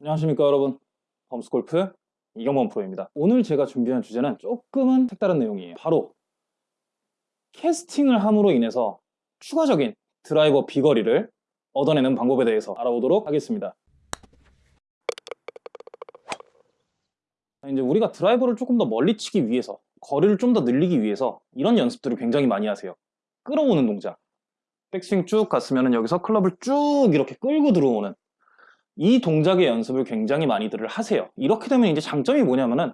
안녕하십니까 여러분. 범스골프 이경범 프로입니다. 오늘 제가 준비한 주제는 조금은 색다른 내용이에요. 바로 캐스팅을 함으로 인해서 추가적인 드라이버 비거리를 얻어내는 방법에 대해서 알아보도록 하겠습니다. 이제 우리가 드라이버를 조금 더 멀리 치기 위해서 거리를 좀 더 늘리기 위해서 이런 연습들을 굉장히 많이 하세요. 끌어오는 동작. 백스윙 쭉 갔으면 여기서 클럽을 쭉 이렇게 끌고 들어오는 이 동작의 연습을 굉장히 많이들 하세요. 이렇게 되면 이제 장점이 뭐냐면은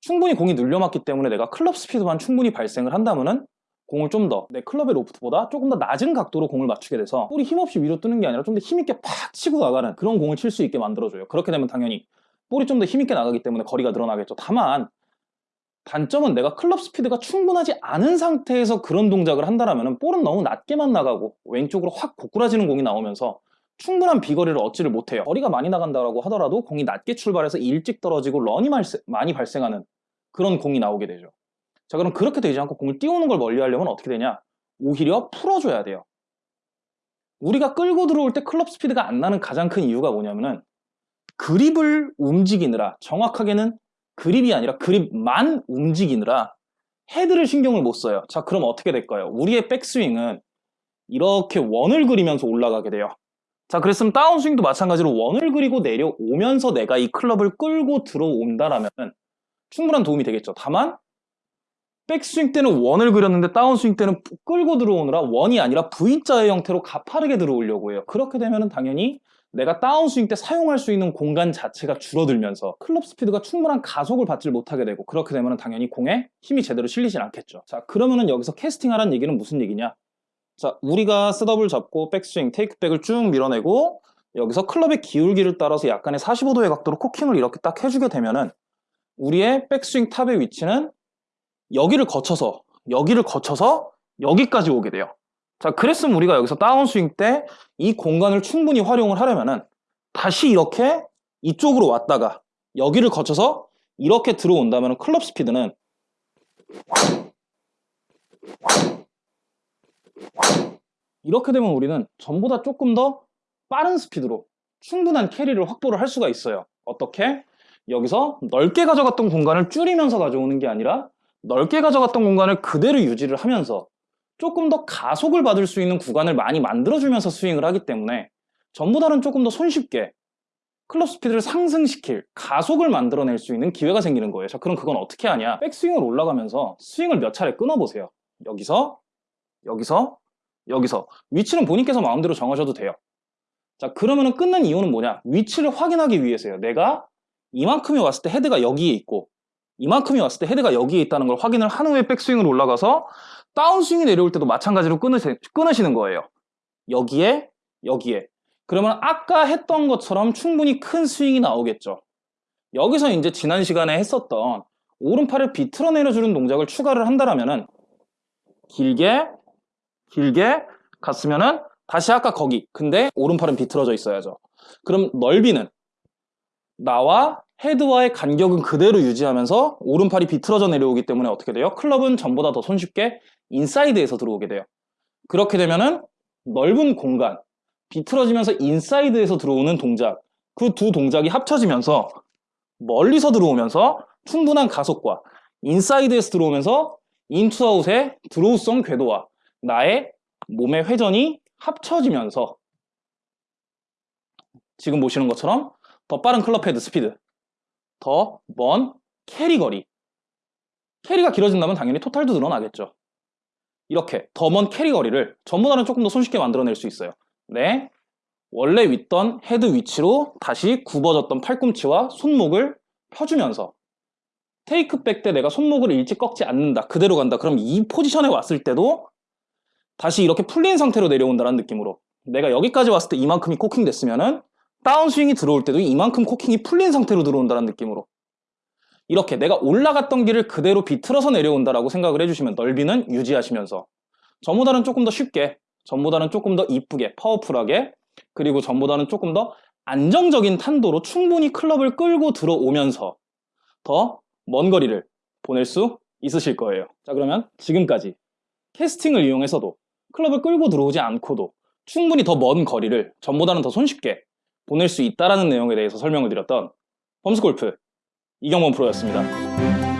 충분히 공이 눌려맞기 때문에 내가 클럽 스피드만 충분히 발생을 한다면은 공을 좀 더 내 클럽의 로프트보다 조금 더 낮은 각도로 공을 맞추게 돼서 볼이 힘없이 위로 뜨는 게 아니라 좀 더 힘있게 팍 치고 나가는 그런 공을 칠 수 있게 만들어줘요. 그렇게 되면 당연히 볼이 좀 더 힘있게 나가기 때문에 거리가 늘어나겠죠. 다만 단점은 내가 클럽 스피드가 충분하지 않은 상태에서 그런 동작을 한다면 볼은 너무 낮게만 나가고 왼쪽으로 확 고꾸라지는 공이 나오면서 충분한 비거리를 얻지를 못해요. 거리가 많이 나간다고 하더라도 공이 낮게 출발해서 일찍 떨어지고 런이 많이 발생하는 그런 공이 나오게 되죠. 자 그럼 그렇게 되지 않고 공을 띄우는 걸 멀리 하려면 어떻게 되냐? 오히려 풀어줘야 돼요. 우리가 끌고 들어올 때 클럽 스피드가 안 나는 가장 큰 이유가 뭐냐면은 그립을 움직이느라 정확하게는 그립이 아니라 그립만 움직이느라 헤드를 신경을 못 써요. 자 그럼 어떻게 될까요? 우리의 백스윙은 이렇게 원을 그리면서 올라가게 돼요 자 그랬으면 다운스윙도 마찬가지로 원을 그리고 내려오면서 내가 이 클럽을 끌고 들어온다라면 충분한 도움이 되겠죠. 다만 백스윙 때는 원을 그렸는데 다운스윙 때는 끌고 들어오느라 원이 아니라 V자의 형태로 가파르게 들어오려고 해요. 그렇게 되면 당연히 내가 다운스윙 때 사용할 수 있는 공간 자체가 줄어들면서 클럽 스피드가 충분한 가속을 받질 못하게 되고 그렇게 되면 당연히 공에 힘이 제대로 실리진 않겠죠. 자 그러면 은 여기서 캐스팅하라는 얘기는 무슨 얘기냐 자, 우리가 셋업을 잡고 백스윙, 테이크백을 쭉 밀어내고 여기서 클럽의 기울기를 따라서 약간의 45도의 각도로 코킹을 이렇게 딱 해주게 되면은 우리의 백스윙 탑의 위치는 여기를 거쳐서 여기를 거쳐서 여기까지 오게 돼요. 자, 그랬으면 우리가 여기서 다운스윙 때 이 공간을 충분히 활용을 하려면은 다시 이렇게 이쪽으로 왔다가 여기를 거쳐서 이렇게 들어온다면 클럽 스피드는 이렇게 되면 우리는 전보다 조금 더 빠른 스피드로 충분한 캐리를 확보를 할 수가 있어요. 어떻게? 여기서 넓게 가져갔던 공간을 줄이면서 가져오는 게 아니라 넓게 가져갔던 공간을 그대로 유지를 하면서 조금 더 가속을 받을 수 있는 구간을 많이 만들어주면서 스윙을 하기 때문에 전보다는 조금 더 손쉽게 클럽 스피드를 상승시킬 가속을 만들어낼 수 있는 기회가 생기는 거예요. 자 그럼 그건 어떻게 하냐? 백스윙을 올라가면서 스윙을 몇 차례 끊어보세요. 여기서 여기서 여기서. 위치는 본인께서 마음대로 정하셔도 돼요. 자 그러면 은 끊는 이유는 뭐냐? 위치를 확인하기 위해서요. 내가 이만큼이 왔을 때 헤드가 여기에 있고 이만큼이 왔을 때 헤드가 여기에 있다는 걸 확인을 한 후에 백스윙으로 올라가서 다운스윙이 내려올 때도 마찬가지로 끊으시, 끊으시는 거예요. 여기에 여기에. 그러면 아까 했던 것처럼 충분히 큰 스윙이 나오겠죠. 여기서 이제 지난 시간에 했었던 오른팔을 비틀어 내려주는 동작을 추가를 한다면 길게 길게 갔으면은 다시 아까 거기. 근데 오른팔은 비틀어져 있어야죠. 그럼 넓이는 나와 헤드와의 간격은 그대로 유지하면서 오른팔이 비틀어져 내려오기 때문에 어떻게 돼요? 클럽은 전보다 더 손쉽게 인사이드에서 들어오게 돼요. 그렇게 되면은 넓은 공간 비틀어지면서 인사이드에서 들어오는 동작 그 두 동작이 합쳐지면서 멀리서 들어오면서 충분한 가속과 인사이드에서 들어오면서 인투아웃의 드로우성 궤도와 나의 몸의 회전이 합쳐지면서 지금 보시는 것처럼 더 빠른 클럽 헤드 스피드 더 먼 캐리 거리. 캐리가 길어진다면 당연히 토탈도 늘어나겠죠. 이렇게 더 먼 캐리 거리를 전보다는 조금 더 손쉽게 만들어낼 수 있어요. 네, 원래 있던 헤드 위치로 다시 굽어졌던 팔꿈치와 손목을 펴주면서 테이크백 때 내가 손목을 일찍 꺾지 않는다 그대로 간다 그럼 이 포지션에 왔을 때도 다시 이렇게 풀린 상태로 내려온다는 느낌으로 내가 여기까지 왔을 때 이만큼이 코킹 됐으면은 다운스윙이 들어올 때도 이만큼 코킹이 풀린 상태로 들어온다는 느낌으로 이렇게 내가 올라갔던 길을 그대로 비틀어서 내려온다라고 생각을 해주시면 넓이는 유지하시면서 전보다는 조금 더 쉽게 전보다는 조금 더 이쁘게 파워풀하게 그리고 전보다는 조금 더 안정적인 탄도로 충분히 클럽을 끌고 들어오면서 더 먼 거리를 보낼 수 있으실 거예요. 자 그러면 지금까지 캐스팅을 이용해서도 클럽을 끌고 들어오지 않고도 충분히 더 먼 거리를 전보다는 더 손쉽게 보낼 수 있다라는 내용에 대해서 설명을 드렸던 펌스골프 이경범 프로였습니다.